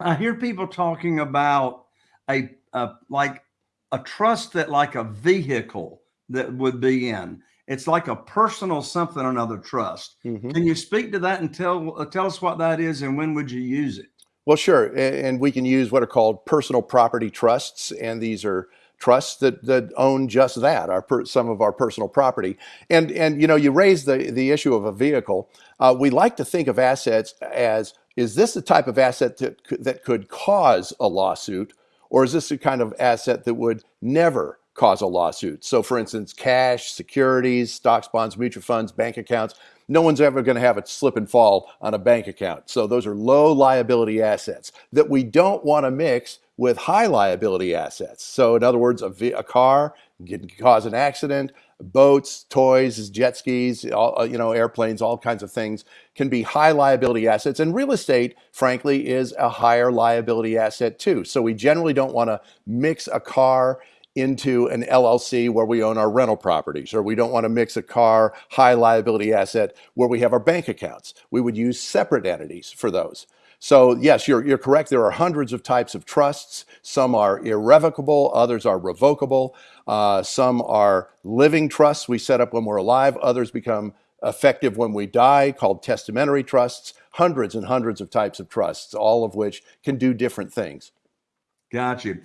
I hear people talking about a, a like a trust that like a vehicle that would be in. It's like a personal something or another trust. Mhm. Can you speak to that and tell uh, tell us what that is and when would you use it? Well, sure. And we can use what are called personal property trusts. And these are trusts that, that own just that, our per, some of our personal property. And, and you know, you raise the, the issue of a vehicle. Uh, we like to think of assets as, is this the type of asset that, that could cause a lawsuit? Or is this the kind of asset that would never cause a lawsuit? So for instance, cash, securities, stocks, bonds, mutual funds, bank accounts, no one's ever going to have a slip and fall on a bank account. So those are low liability assets that we don't want to mix with high liability assets. So in other words, a, a car can cause an accident, boats, toys, jet skis, all, uh, you know, airplanes, all kinds of things can be high liability assets. And real estate, frankly, is a higher liability asset too. So we generally don't want to mix a car into an LLC where we own our rental properties, or we don't want to mix a car high liability asset where we have our bank accounts. We would use separate entities for those. So yes, you're, you're correct. There are hundreds of types of trusts. Some are irrevocable, others are revocable. Uh, some are living trusts we set up when we're alive. Others become effective when we die, called testamentary trusts. Hundreds and hundreds of types of trusts, all of which can do different things. Got you.